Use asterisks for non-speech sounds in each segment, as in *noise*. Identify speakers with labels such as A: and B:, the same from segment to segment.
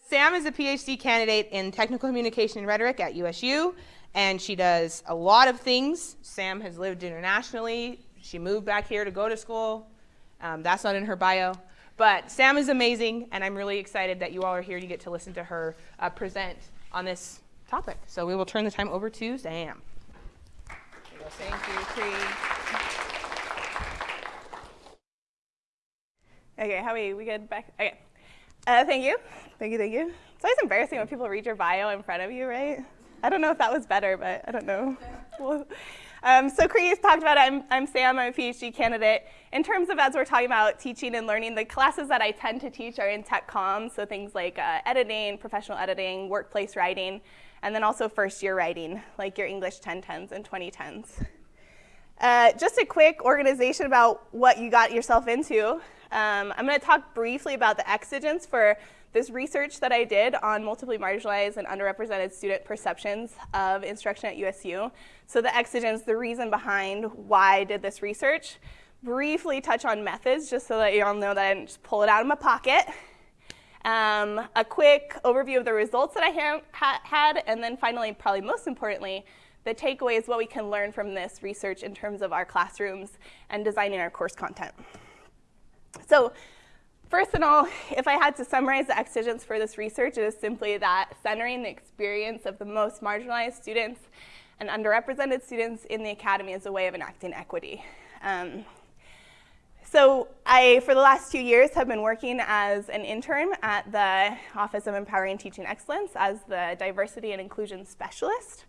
A: Sam is a PhD candidate in technical communication and rhetoric at USU, and she does a lot of things. Sam has lived internationally. She moved back here to go to school. Um, that's not in her bio. But Sam is amazing, and I'm really excited that you all are here to get to listen to her uh, present on this topic. So we will turn the time over to Sam.
B: Thank you, Cree. Okay, how are we? We good back? Okay. Uh, thank you. Thank you, thank you. It's always embarrassing when people read your bio in front of you, right? I don't know if that was better, but I don't know. well, um, so Cree talked about. I'm, I'm Sam. I'm a PhD candidate. In terms of as we're talking about teaching and learning, the classes that I tend to teach are in tech comms, so things like uh, editing, professional editing, workplace writing, and then also first year writing, like your English 1010s and 2010s. Uh, just a quick organization about what you got yourself into. Um, I'm going to talk briefly about the exigence for this research that I did on multiply marginalized and underrepresented student perceptions of instruction at USU. So the exigence, the reason behind why I did this research. Briefly touch on methods, just so that you all know that I didn't just pull it out of my pocket. Um, a quick overview of the results that I ha ha had, and then finally, probably most importantly, the takeaways, what we can learn from this research in terms of our classrooms and designing our course content. So First of all, if I had to summarize the exigence for this research, it is simply that centering the experience of the most marginalized students and underrepresented students in the academy is a way of enacting equity. Um, so I, for the last two years, have been working as an intern at the Office of Empowering Teaching Excellence as the Diversity and Inclusion Specialist.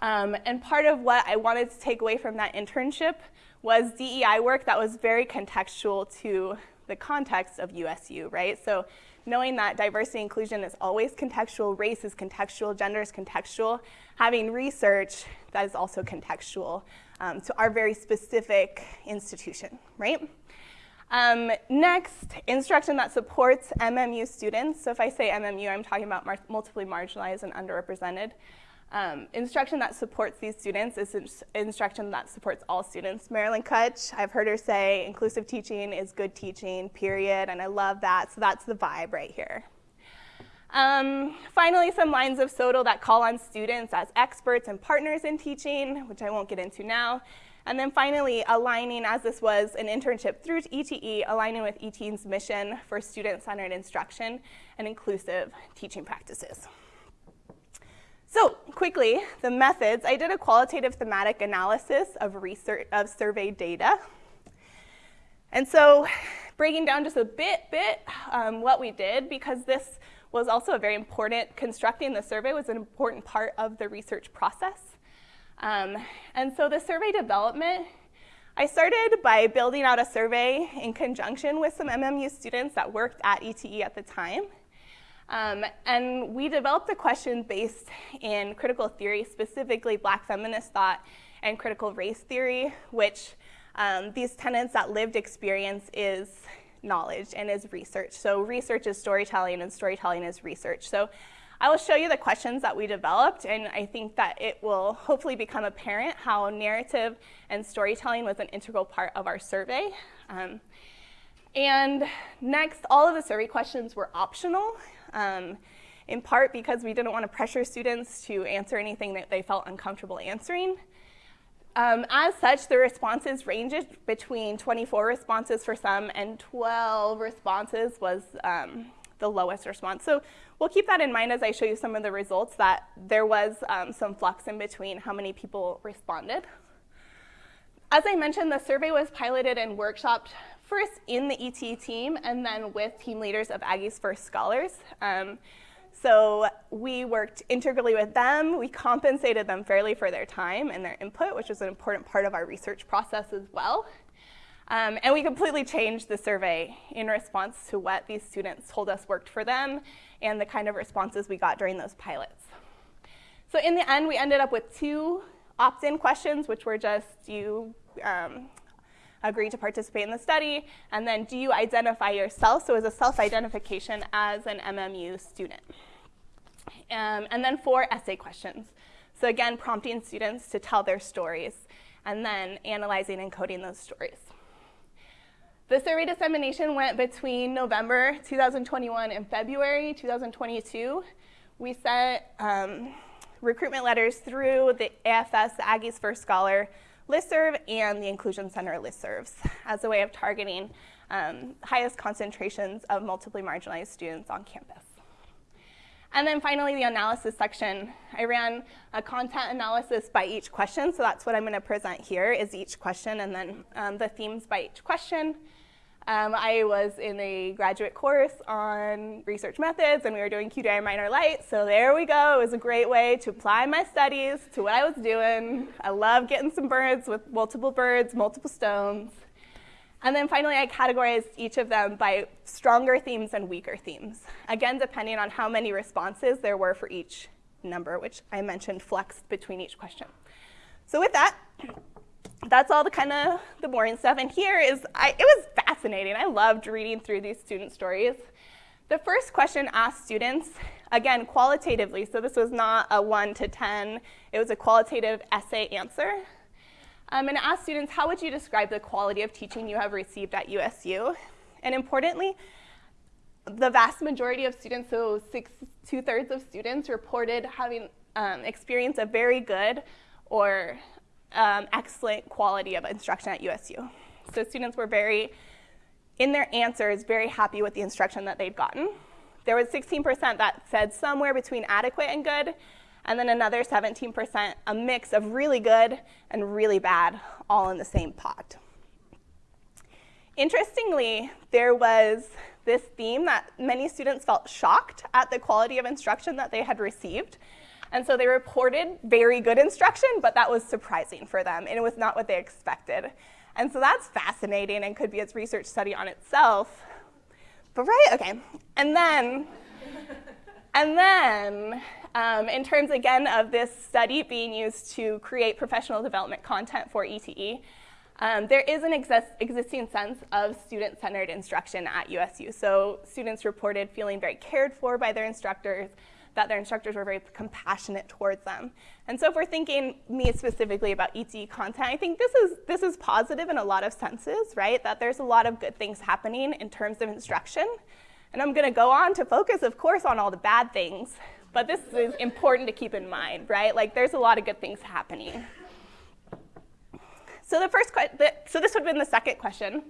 B: Um, and part of what I wanted to take away from that internship was DEI work that was very contextual to the context of USU, right? So knowing that diversity inclusion is always contextual, race is contextual, gender is contextual, having research that is also contextual um, to our very specific institution, right? Um, next, instruction that supports MMU students. So if I say MMU, I'm talking about mar multiply marginalized and underrepresented. Um, instruction that supports these students is instruction that supports all students. Marilyn Kutch, I've heard her say inclusive teaching is good teaching, period, and I love that, so that's the vibe right here. Um, finally, some lines of SOTL that call on students as experts and partners in teaching, which I won't get into now. And then finally, aligning, as this was an internship through ETE, aligning with ETE's mission for student-centered instruction and inclusive teaching practices. So quickly, the methods. I did a qualitative thematic analysis of, research, of survey data. And so breaking down just a bit, bit um, what we did, because this was also a very important, constructing the survey was an important part of the research process. Um, and so the survey development, I started by building out a survey in conjunction with some MMU students that worked at ETE at the time. Um, and we developed the question based in critical theory, specifically black feminist thought and critical race theory, which um, these tenets that lived experience is knowledge and is research. So research is storytelling and storytelling is research. So I will show you the questions that we developed and I think that it will hopefully become apparent how narrative and storytelling was an integral part of our survey. Um, and next, all of the survey questions were optional um, in part because we didn't want to pressure students to answer anything that they felt uncomfortable answering. Um, as such, the responses ranged between 24 responses for some and 12 responses was um, the lowest response. So we'll keep that in mind as I show you some of the results that there was um, some flux in between how many people responded. As I mentioned, the survey was piloted and workshopped first in the ET team and then with team leaders of Aggie's First Scholars. Um, so we worked integrally with them. We compensated them fairly for their time and their input, which was an important part of our research process as well. Um, and we completely changed the survey in response to what these students told us worked for them and the kind of responses we got during those pilots. So in the end, we ended up with two opt-in questions, which were just you um, agree to participate in the study, and then do you identify yourself, so as a self-identification as an MMU student. Um, and then four essay questions. So again, prompting students to tell their stories, and then analyzing and coding those stories. The survey dissemination went between November 2021 and February 2022. We sent um, recruitment letters through the AFS, Aggies First Scholar listserv, and the Inclusion Center listservs as a way of targeting um, highest concentrations of multiply marginalized students on campus. And then finally, the analysis section. I ran a content analysis by each question, so that's what I'm going to present here is each question and then um, the themes by each question. Um, I was in a graduate course on research methods, and we were doing QDA Miner Lite, so there we go. It was a great way to apply my studies to what I was doing. I love getting some birds with multiple birds, multiple stones. And then finally, I categorized each of them by stronger themes and weaker themes. Again, depending on how many responses there were for each number, which I mentioned flexed between each question. So with that, that's all the kind of the boring stuff. And here is, I, it was fascinating. I loved reading through these student stories. The first question asked students, again, qualitatively, so this was not a one to 10, it was a qualitative essay answer. Um, and asked students, how would you describe the quality of teaching you have received at USU? And importantly, the vast majority of students, so six, two thirds of students reported having um, experienced a very good or um, excellent quality of instruction at USU. So students were very, in their answers, very happy with the instruction that they'd gotten. There was 16% that said somewhere between adequate and good, and then another 17%, a mix of really good and really bad, all in the same pot. Interestingly, there was this theme that many students felt shocked at the quality of instruction that they had received. And so they reported very good instruction, but that was surprising for them, and it was not what they expected. And so that's fascinating and could be its research study on itself. But right, okay. And then, and then um, in terms, again, of this study being used to create professional development content for ETE, um, there is an exist existing sense of student-centered instruction at USU. So students reported feeling very cared for by their instructors, that their instructors were very compassionate towards them. And so if we're thinking me specifically about ETE content, I think this is, this is positive in a lot of senses, right? That there's a lot of good things happening in terms of instruction. And I'm gonna go on to focus, of course, on all the bad things, but this is important to keep in mind, right? Like there's a lot of good things happening. So the first question, so this would have been the second question.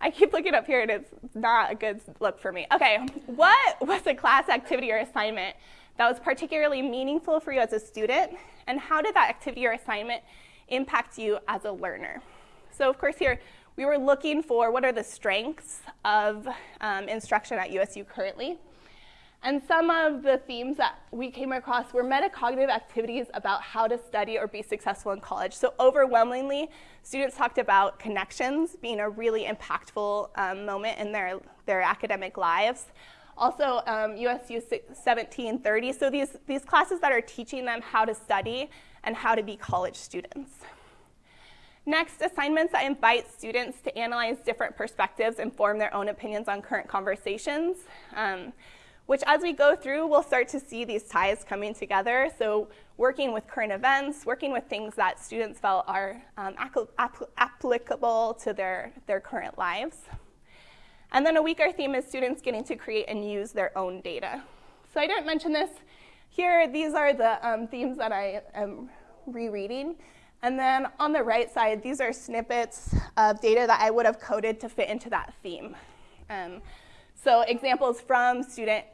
B: I keep looking up here and it's not a good look for me. Okay, what was a class activity or assignment that was particularly meaningful for you as a student? And how did that activity or assignment impact you as a learner? So of course here, we were looking for what are the strengths of um, instruction at USU currently. And some of the themes that we came across were metacognitive activities about how to study or be successful in college. So overwhelmingly, students talked about connections being a really impactful um, moment in their, their academic lives. Also, um, USU 1730, so these, these classes that are teaching them how to study and how to be college students. Next, assignments that invite students to analyze different perspectives and form their own opinions on current conversations. Um, which as we go through, we'll start to see these ties coming together. So working with current events, working with things that students felt are um, applicable to their, their current lives. And then a weaker theme is students getting to create and use their own data. So I didn't mention this here. These are the um, themes that I am rereading. And then on the right side, these are snippets of data that I would have coded to fit into that theme. Um, so examples from student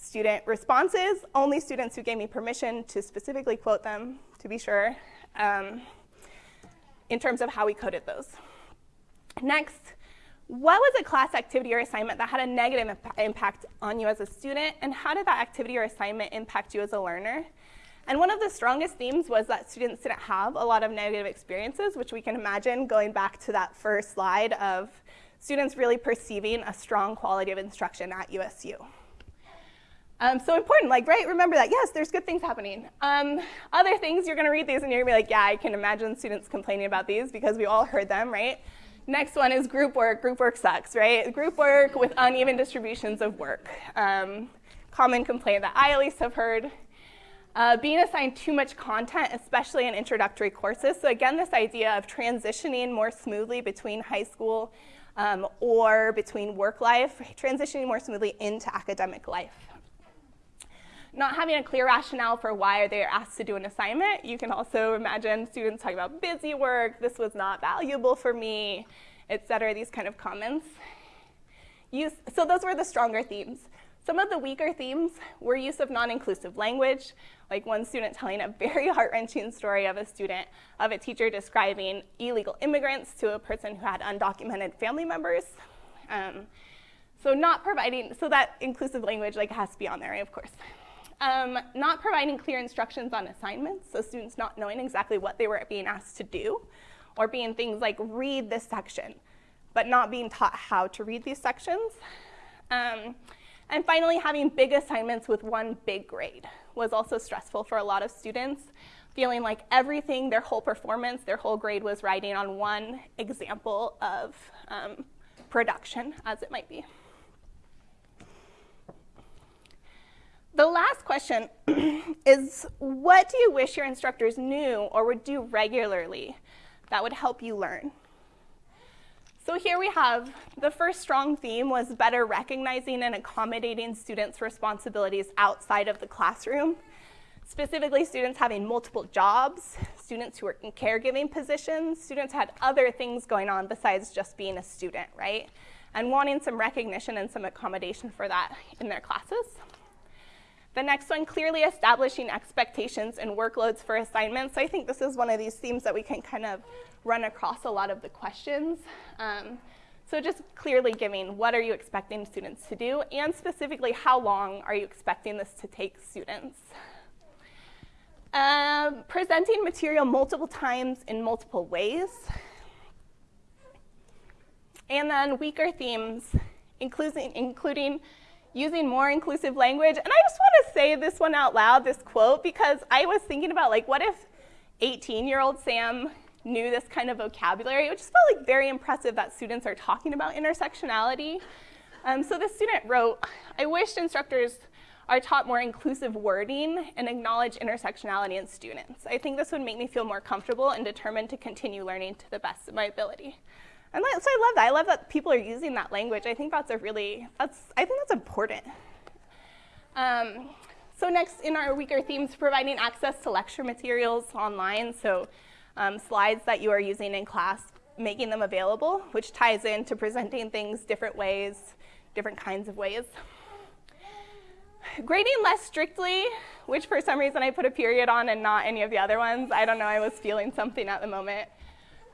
B: student responses, only students who gave me permission to specifically quote them, to be sure, um, in terms of how we coded those. Next, what was a class activity or assignment that had a negative impact on you as a student, and how did that activity or assignment impact you as a learner? And one of the strongest themes was that students didn't have a lot of negative experiences, which we can imagine going back to that first slide of students really perceiving a strong quality of instruction at USU. Um, so important, like, right, remember that, yes, there's good things happening. Um, other things, you're gonna read these and you're gonna be like, yeah, I can imagine students complaining about these because we all heard them, right? Next one is group work. Group work sucks, right? Group work with uneven distributions of work. Um, common complaint that I at least have heard. Uh, being assigned too much content, especially in introductory courses. So again, this idea of transitioning more smoothly between high school um, or between work life, transitioning more smoothly into academic life. Not having a clear rationale for why they are asked to do an assignment. You can also imagine students talking about busy work, this was not valuable for me, et cetera, these kind of comments. Use, so those were the stronger themes. Some of the weaker themes were use of non-inclusive language, like one student telling a very *laughs* heart-wrenching story of a student, of a teacher describing illegal immigrants to a person who had undocumented family members. Um, so not providing, so that inclusive language like has to be on there, of course. Um, not providing clear instructions on assignments, so students not knowing exactly what they were being asked to do, or being things like read this section, but not being taught how to read these sections. Um, and finally, having big assignments with one big grade was also stressful for a lot of students, feeling like everything, their whole performance, their whole grade was riding on one example of um, production, as it might be. The last question *clears throat* is, what do you wish your instructors knew or would do regularly that would help you learn? So here we have the first strong theme was better recognizing and accommodating students' responsibilities outside of the classroom. Specifically, students having multiple jobs, students who were in caregiving positions, students had other things going on besides just being a student, right? And wanting some recognition and some accommodation for that in their classes. The next one, clearly establishing expectations and workloads for assignments. So I think this is one of these themes that we can kind of run across a lot of the questions. Um, so just clearly giving what are you expecting students to do, and specifically how long are you expecting this to take students. Um, presenting material multiple times in multiple ways. And then weaker themes, including, including using more inclusive language. And I just want to say this one out loud, this quote, because I was thinking about like, what if 18-year-old Sam knew this kind of vocabulary? It just felt like very impressive that students are talking about intersectionality. Um, so this student wrote, I wish instructors are taught more inclusive wording and acknowledge intersectionality in students. I think this would make me feel more comfortable and determined to continue learning to the best of my ability. And so I love that. I love that people are using that language. I think that's a really, that's, I think that's important. Um, so next in our weaker themes, providing access to lecture materials online. So um, slides that you are using in class, making them available, which ties into presenting things different ways, different kinds of ways. Grading less strictly, which for some reason I put a period on and not any of the other ones. I don't know, I was feeling something at the moment.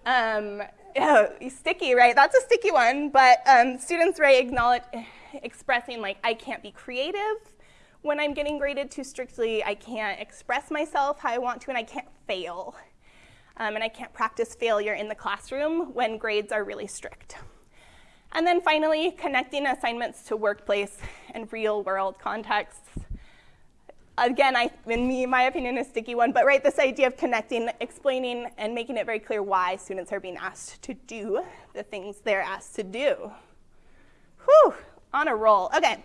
B: Um, oh, sticky, right? That's a sticky one, but um, students, right, acknowledge, expressing like, I can't be creative when I'm getting graded too strictly, I can't express myself how I want to, and I can't fail. Um, and I can't practice failure in the classroom when grades are really strict. And then finally, connecting assignments to workplace and real world contexts again, I, in me, my opinion, a sticky one, but right, this idea of connecting, explaining, and making it very clear why students are being asked to do the things they're asked to do. Whew, on a roll. Okay.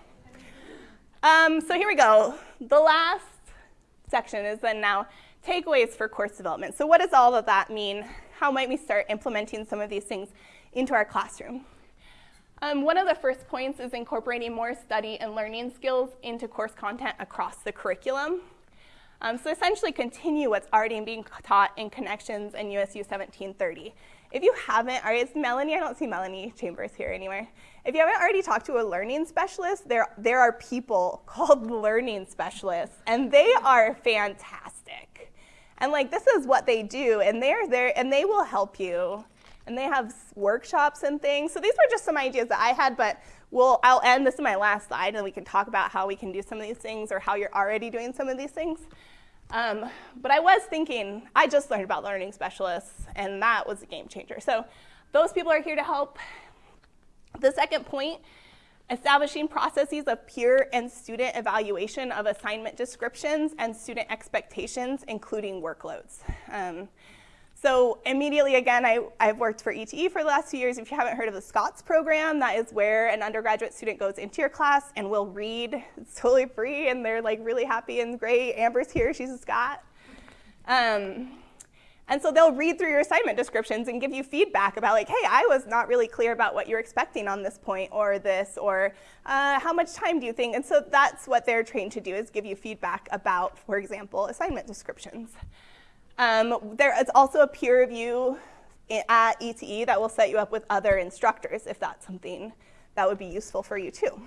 B: Um, so here we go. The last section is then now takeaways for course development. So what does all of that mean? How might we start implementing some of these things into our classroom? Um, one of the first points is incorporating more study and learning skills into course content across the curriculum. Um, so essentially continue what's already being taught in Connections and USU 1730. If you haven't, or is Melanie, I don't see Melanie Chambers here anywhere. If you haven't already talked to a learning specialist, there, there are people *laughs* called learning specialists, and they are fantastic. And like, this is what they do, and they're there, and they will help you and they have workshops and things. So these were just some ideas that I had, but we'll, I'll end, this is my last slide, and we can talk about how we can do some of these things or how you're already doing some of these things. Um, but I was thinking, I just learned about learning specialists, and that was a game changer. So those people are here to help. The second point, establishing processes of peer and student evaluation of assignment descriptions and student expectations, including workloads. Um, so immediately, again, I, have worked for ETE for the last two years. If you haven't heard of the SCOTS program, that is where an undergraduate student goes into your class and will read. It's totally free, and they're like really happy and great. Amber's here, she's a Scot. Um, And so they'll read through your assignment descriptions and give you feedback about like, hey, I was not really clear about what you're expecting on this point or this, or uh, how much time do you think? And so that's what they're trained to do is give you feedback about, for example, assignment descriptions. Um, there is also a peer review at ETE that will set you up with other instructors if that's something that would be useful for you too.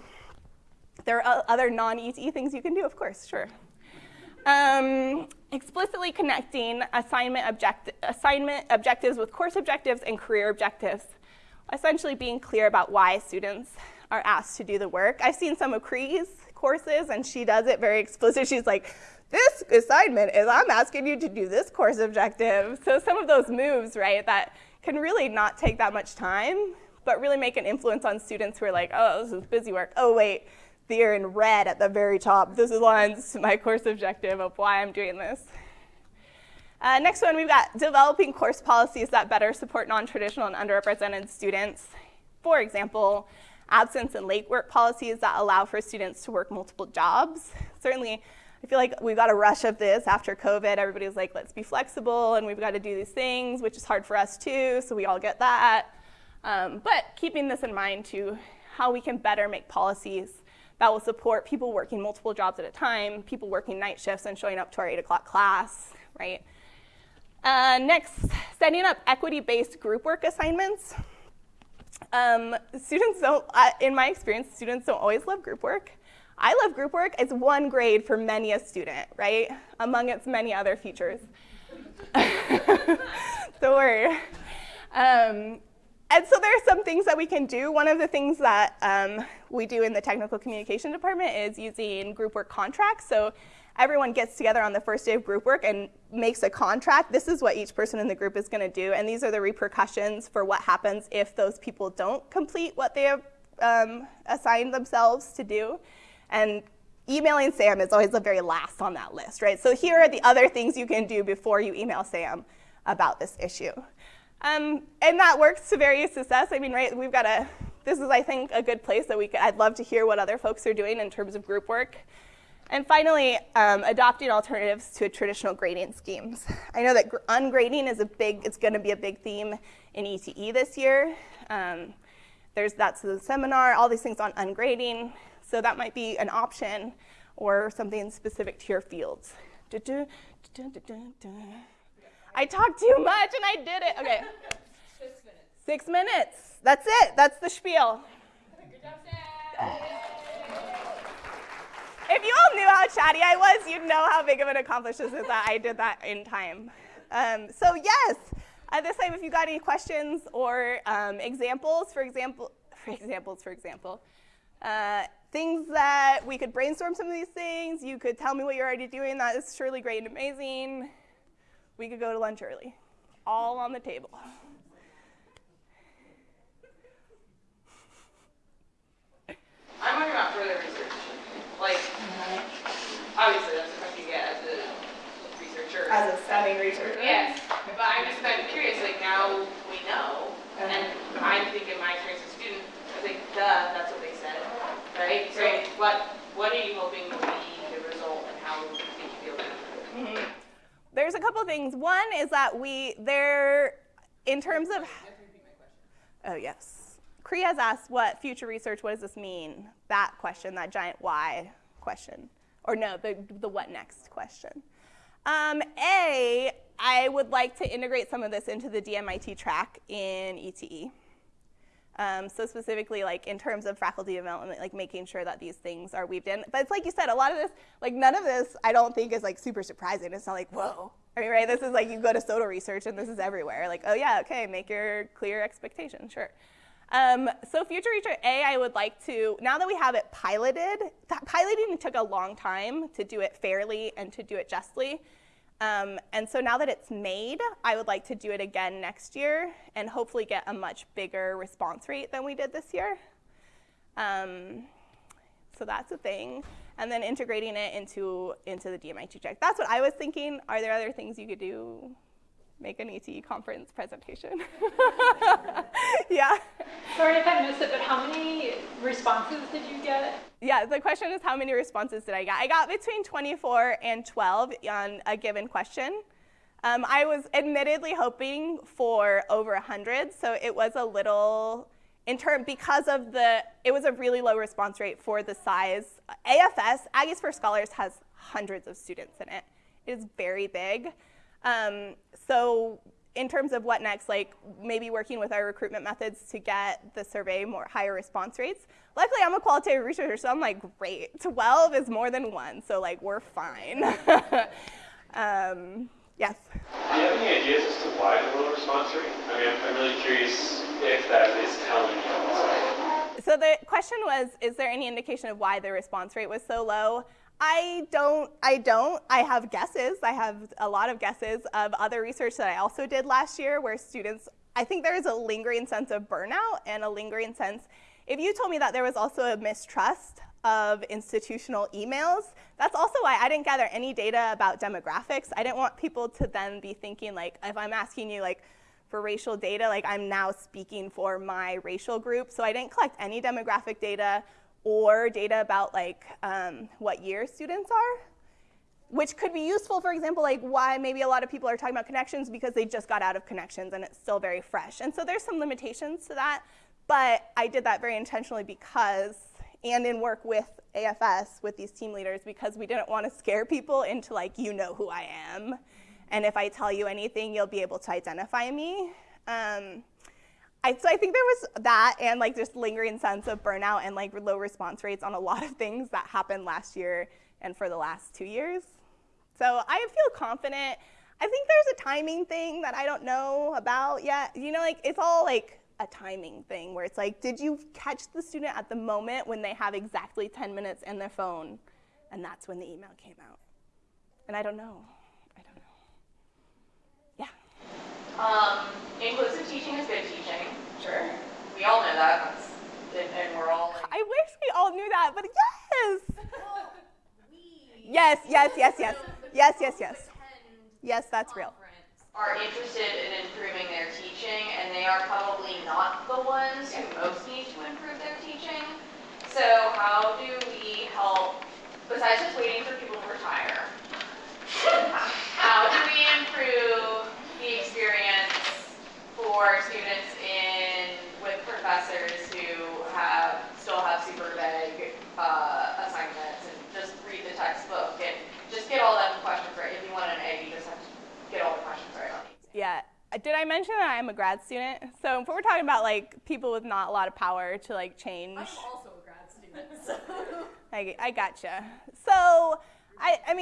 B: There are other non-ETE things you can do, of course, sure. Um, explicitly connecting assignment, object assignment objectives with course objectives and career objectives. Essentially being clear about why students are asked to do the work. I've seen some of Cree's courses and she does it very explicit. She's like, this assignment is I'm asking you to do this course objective. So some of those moves, right, that can really not take that much time, but really make an influence on students who are like, oh, this is busy work. Oh, wait, they're in red at the very top. This aligns to *laughs* my course objective of why I'm doing this. Uh, next one, we've got developing course policies that better support non-traditional and underrepresented students. For example, absence and late work policies that allow for students to work multiple jobs. Certainly, I feel like we've got a rush of this after COVID. Everybody's like, let's be flexible and we've got to do these things, which is hard for us too, so we all get that. Um, but keeping this in mind to how we can better make policies that will support people working multiple jobs at a time, people working night shifts and showing up to our 8 o'clock class, right? Uh, next, setting up equity-based group work assignments. Um, students don't, uh, in my experience, students don't always love group work. I love group work. It's one grade for many a student, right? Among its many other features. *laughs* Don't worry. Um, and so there are some things that we can do. One of the things that um, we do in the technical communication department is using group work contracts. So everyone gets together on the first day of group work and makes a contract. This is what each person in the group is going to do, and these are the repercussions for what happens if those people don't complete what they have um, assigned themselves to do. And emailing Sam is always the very last on that list, right? So here are the other things you can do before you email Sam about this issue. Um, and that works to various success. I mean, right, we've got a, this is, I think, a good place that we could, I'd love to hear what other folks are doing in terms of group work. And finally, um, adopting alternatives to traditional grading schemes. I know that ungrading is a big, it's gonna be a big theme in ETE this year. Um, there's, that's the seminar, all these things on ungrading. So that might be an option or something specific to your fields. I talked too much and I did it. Okay. Six minutes. *laughs* Six minutes. That's it. That's the spiel. if you all knew how chatty I was, you'd know how big of an accomplishment is that I did that in time. Um, so yes, at this time, if you got any questions or um, examples, for example, for examples, for example, uh, things that we could brainstorm some of these things, you could tell me what you're already doing. That is surely great and amazing we could go to lunch early, all on the table.
C: I'm wondering about further research. Like, obviously that's a question you get as a researcher.
B: As a studying researcher.
C: Yes, but I'm just kind of curious, like now we know, uh-huh. and I think in my experience as a student, I think, duh, that's what they said, right? So what, what are you hoping will be the result and how do you think you feel about it? Mm -hmm.
B: There's a couple things. One is that we, there, in terms of, oh yes. Cree has asked what future research, what does this mean? That question, that giant why question. Or no, the, the what next question. Um, A, I would like to integrate some of this into the DMIT track in ETE. Um, so specifically, like in terms of faculty development, like making sure that these things are weaved in. But it's like you said, a lot of this, like none of this, I don't think is like super surprising. It's not like whoa. I mean, right? This is like you go to SOTL research and this is everywhere. Like, oh yeah, okay, make your clear expectation, sure. Um, so future research A, I would like to, now that we have it piloted, piloting took a long time to do it fairly and to do it justly. Um, and so now that it's made, I would like to do it again next year and hopefully get a much bigger response rate than we did this year. Um, so that's a thing. And then integrating it into, into the DMIT check. That's what I was thinking. Are there other things you could do make an ETE conference presentation. *laughs* yeah.
D: Sorry if I missed it, but how many responses did you get?
B: Yeah, the question is how many responses did I get? I got between 24 and 12 on a given question. Um, I was admittedly hoping for over 100, so it was a little in term because of the it was a really low response rate for the size. AFS Aggies First Scholars has hundreds of students in it. It is very big. Um, so in terms of what next, like maybe working with our recruitment methods to get the survey more higher response rates. Luckily, I'm a qualitative researcher, so I'm like, great. *laughs* 12 is more than one, so like we're fine. *laughs* um, yes.
E: Do you have any ideas as to why the low response rate? I mean, I'm, I'm really curious if that is telling you.
B: So the question was, is there any indication of why the response rate was so low? I don't, I don't. I have guesses. I have a lot of guesses of other research that I also did last year where students, I think there is a lingering sense of burnout and a lingering sense. If you told me that there was also a mistrust of institutional emails, that's also why I didn't gather any data about demographics. I didn't want people to then be thinking like, if I'm asking you like, for racial data, like I'm now speaking for my racial group. So I didn't collect any demographic data or data about like um, what year students are, which could be useful, for example, like why maybe a lot of people are talking about connections because they just got out of connections and it's still very fresh. And so there's some limitations to that, but I did that very intentionally because, and in work with AFS, with these team leaders, because we didn't want to scare people into like, you know who I am and if I tell you anything, you'll be able to identify me. Um, I, so I think there was that and like just lingering sense of burnout and like low response rates on a lot of things that happened last year and for the last two years. So I feel confident. I think there's a timing thing that I don't know about yet. You know, like it's all like a timing thing where it's like, did you catch the student at the moment when they have exactly 10 minutes in their phone? And that's when the email came out. And I don't know.
C: Um, inclusive teaching is good teaching.
B: Sure.
C: We all know that. That's, and, and we're all. Like,
B: I wish we all knew that, but yes. *laughs* yes, yes, yes, yes, *laughs* yes, yes, yes. Yes, that's real.
C: Are interested in improving their teaching, and they are probably not the ones who most need to improve their teaching. So how do we help, besides just waiting for people to retire, *laughs* how do we improve for students in with professors who have still have super vague uh, assignments and just read the textbook and just get all them questions right. If you want an A, you just have to get all the questions right on each.
B: Yeah. Did I mention that I'm a grad student? So if we're talking about like people with not a lot of power to like change. I'm
F: also a grad student. So. *laughs*
B: I, I gotcha. So I, I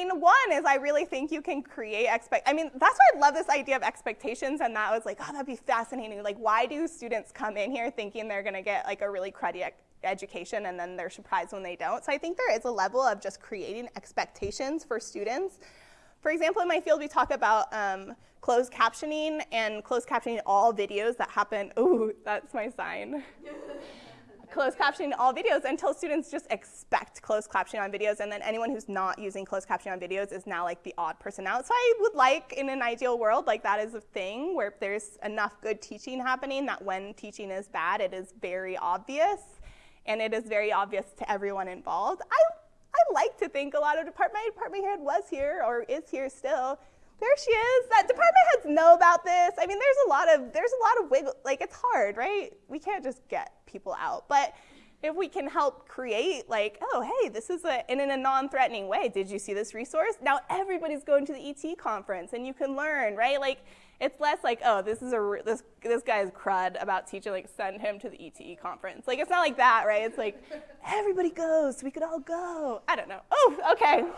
B: mean, one is I really think you can create expect. I mean, that's why I love this idea of expectations, and that was like, oh, that'd be fascinating. Like, why do students come in here thinking they're gonna get like a really cruddy education, and then they're surprised when they don't? So I think there is a level of just creating expectations for students. For example, in my field, we talk about um, closed captioning and closed captioning all videos that happen. Ooh, that's my sign. *laughs* closed captioning all videos until students just expect closed captioning on videos and then anyone who's not using closed captioning on videos is now like the odd person out. So I would like in an ideal world like that is a thing where there's enough good teaching happening that when teaching is bad it is very obvious and it is very obvious to everyone involved. I, I like to think a lot of department, my department head was here or is here still there she is. That department heads know about this. I mean, there's a lot of there's a lot of wiggle. Like it's hard, right? We can't just get people out, but if we can help create like, oh, hey, this is a, and in a non-threatening way. Did you see this resource? Now everybody's going to the ET conference and you can learn, right? Like it's less like, oh, this is a, this, this guy's crud about teaching, like send him to the ETE conference. Like it's not like that, right? It's like everybody goes, we could all go. I don't know. Oh, okay. *laughs*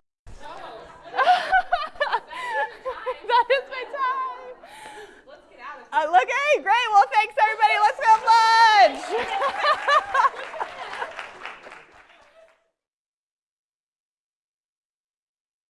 B: Oh. *laughs* that is my time. Let's get out of here. Uh, look, hey, great. Well, thanks, everybody. Let's go have lunch. *laughs*